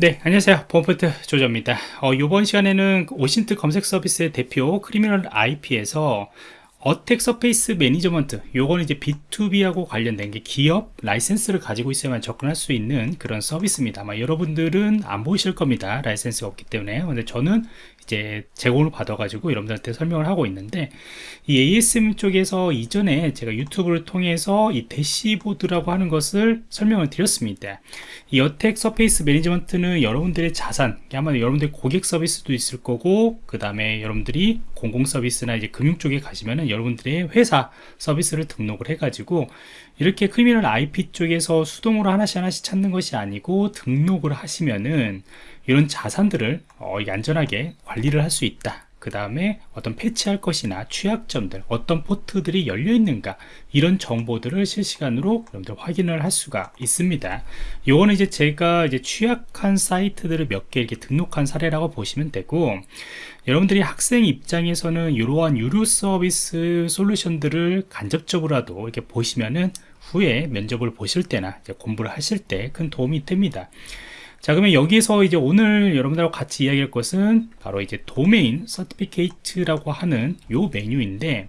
네 안녕하세요. 봄포트 조조입니다. 어, 이번 시간에는 OSINT 검색 서비스의 대표 Criminal IP에서 attack surface management 요거는 이제 B2B하고 관련된 게 기업 라이센스를 가지고 있어야만 접근할 수 있는 그런 서비스입니다. 아마 여러분들은 안 보이실 겁니다. 라이센스가 없기 때문에. 근데 저는 이제 제공을 받아 가지고 여러분들한테 설명을 하고 있는데 이 ASM 쪽에서 이전에 제가 유튜브를 통해서 이 대시보드라고 하는 것을 설명을 드렸습니다. 이 attack surface management는 여러분들의 자산 아마 여러분들 고객 서비스도 있을 거고 그 다음에 여러분들이 공공 서비스나 이제 금융 쪽에 가시면은 여러분들의 회사 서비스를 등록을 해 가지고 이렇게 Criminal IP 쪽에서 수동으로 하나씩 하나씩 찾는 것이 아니고 등록을 하시면은 이런 자산들을 어, 안전하게 관리 를 할 수 있다. 그 다음에 어떤 패치할 것이나 취약점들 어떤 포트들이 열려 있는가 이런 정보들을 실시간으로 여러분들 확인을 할 수가 있습니다. 요거는 이제 제가 이제 취약한 사이트들을 몇 개 이렇게 등록한 사례라고 보시면 되고 여러분들이 학생 입장에서는 이러한 유료 서비스 솔루션들을 간접적으로라도 이렇게 보시면은 후에 면접을 보실 때나 공부를 하실 때 큰 도움이 됩니다 자 그러면 여기서 이제 오늘 여러분들하고 같이 이야기할 것은 바로 이제 도메인 서티피케이트라고 하는 요 메뉴인데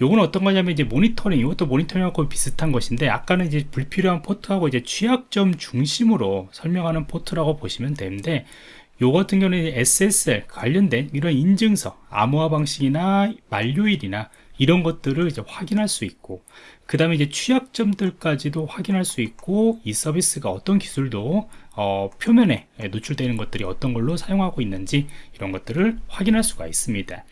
요건 어떤 거냐면 이제 모니터링 이것도 모니터링하고 비슷한 것인데 아까는 이제 불필요한 포트하고 이제 취약점 중심으로 설명하는 포트라고 보시면 되는데 요 같은 경우는 SSL 관련된 이런 인증서 암호화 방식이나 만료일이나 이런 것들을 이제 확인할 수 있고 그 다음에 이제 취약점들까지도 확인할 수 있고 이 서비스가 어떤 기술도 어, 표면에 노출되는 것들이 어떤 걸로 사용하고 있는지 이런 것들을 확인할 수가 있습니다.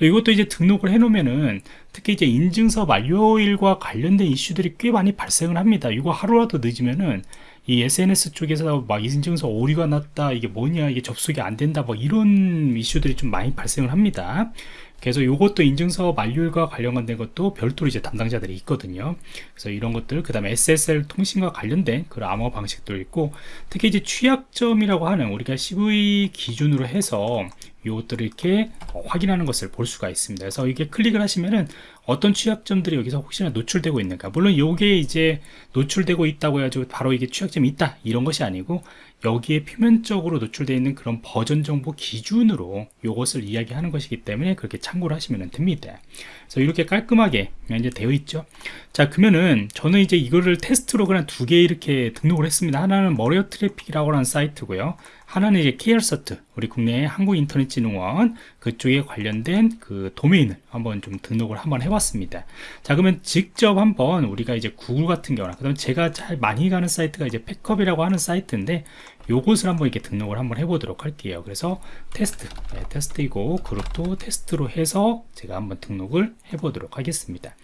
이것도 이제 등록을 해 놓으면은 특히 이제 인증서 만료일과 관련된 이슈들이 꽤 많이 발생을 합니다. 이거 하루라도 늦으면은 이 SNS 쪽에서 막 인증서 오류가 났다 이게 뭐냐 이게 접속이 안 된다 뭐 이런 이슈들이 좀 많이 발생을 합니다 그래서 이것도 인증서 만료일과 관련된 것도 별도로 이제 담당자들이 있거든요. 그래서 이런 것들, 그 다음에 SSL 통신과 관련된 그런 암호 방식도 있고, 특히 이제 취약점이라고 하는 우리가 CV 기준으로 해서 이것들을 이렇게 확인하는 것을 볼 수가 있습니다. 그래서 이게 클릭을 하시면은 어떤 취약점들이 여기서 혹시나 노출되고 있는가. 물론 이게 이제 노출되고 있다고 해가지고 바로 이게 취약점이 있다. 이런 것이 아니고 여기에 표면적으로 노출되어 있는 그런 버전 정보 기준으로 이것을 이야기하는 것이기 때문에 그렇게 참고를 하시면 됩니다. 그래서 이렇게 깔끔하게 이제 되어 있죠. 자, 그러면은 저는 이제 이거를 테스트로 그냥 두 개 이렇게 등록을 했습니다. 하나는 malware traffic이라고 하는 사이트고요. 하나는 이제 KrCERT, 우리 국내 한국인터넷진흥원 그쪽에 관련된 그 도메인을 한번 좀 등록을 한번 해봤습니다. 자, 그러면 직접 한번 우리가 이제 구글 같은 경우나, 그 다음에 제가 잘 많이 가는 사이트가 이제 팩컵이라고 하는 사이트인데, 요것을 한번 이렇게 등록을 한번 해보도록 할게요. 그래서 테스트, 네, 테스트이고 그룹도 테스트로 해서 제가 한번 등록을 해보도록 하겠습니다.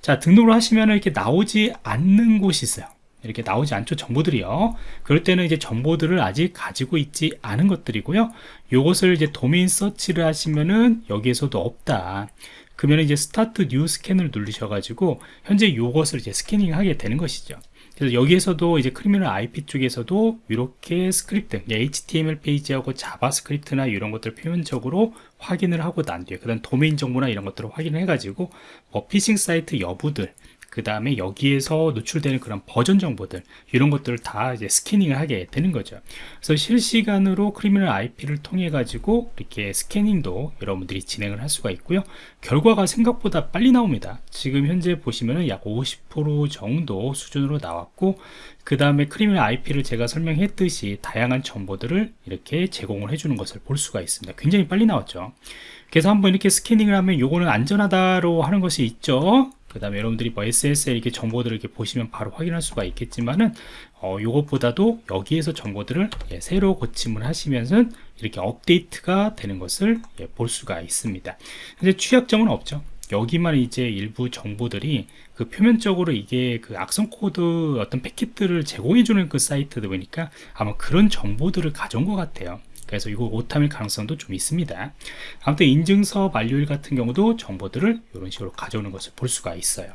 자, 등록을 하시면 이렇게 나오지 않는 곳이 있어요. 이렇게 나오지 않죠 정보들이요. 그럴 때는 이제 정보들을 아직 가지고 있지 않은 것들이고요. 요것을 이제 domain search를 하시면은 여기에서도 없다. 그러면 이제 start new scan을 누르셔 가지고 현재 요것을 이제 스캐닝 하게 되는 것이죠. 그래서 여기에서도 이제 Criminal IP 쪽에서도 이렇게 스크립트 HTML 페이지하고 자바스크립트나 이런 것들 표면적으로 확인을 하고 난 뒤에 그 다음 도메인 정보나 이런 것들을 확인을 해 가지고 뭐 피싱 사이트 여부들 그 다음에 여기에서 노출되는 그런 버전 정보들 이런 것들을 다 이제 스캐닝을 하게 되는 거죠. 그래서 실시간으로 Criminal IP를 통해 가지고 이렇게 스캐닝도 여러분들이 진행을 할 수가 있고요. 결과가 생각보다 빨리 나옵니다. 지금 현재 보시면은 약50% 정도 수준으로 나왔고 그 다음에 Criminal IP를 제가 설명했듯이 다양한 정보들을 이렇게 제공을 해주는 것을 볼 수가 있습니다. 굉장히 빨리 나왔죠. 그래서 한번 이렇게 스캐닝을 하면 요거는 안전하다로 하는 것이 있죠 그 다음에 여러분들이 뭐 SSL 이렇게 정보들을 이렇게 보시면 바로 확인할 수가 있겠지만은 어, 요것보다도 여기에서 정보들을 예, 새로 고침을 하시면서 이렇게 업데이트가 되는 것을 예, 볼 수가 있습니다. 근데 취약점은 없죠. 여기만 이제 일부 정보들이 그 표면적으로 이게 그 악성 코드 어떤 패킷들을 제공해주는 그 사이트다 보니까 아마 그런 정보들을 가져온 것 같아요. 그래서 이거 오탐일 가능성도 좀 있습니다. 아무튼 인증서 만료일 같은 경우도 정보들을 이런 식으로 가져오는 것을 볼 수가 있어요.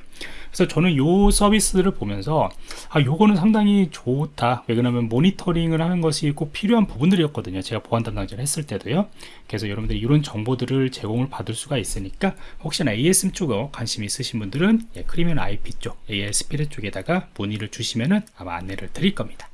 그래서 저는 이 서비스를 보면서 아 요거는 상당히 좋다. 왜 그러냐면 모니터링을 하는 것이 꼭 필요한 부분들이었거든요. 제가 보안 담당자를 했을 때도요. 그래서 여러분들이 이런 정보들을 제공을 받을 수가 있으니까 혹시나 ASM 쪽에 관심 있으신 분들은 예, 크리미널 IP 쪽 ASP 쪽에다가 문의를 주시면은 아마 안내를 드릴 겁니다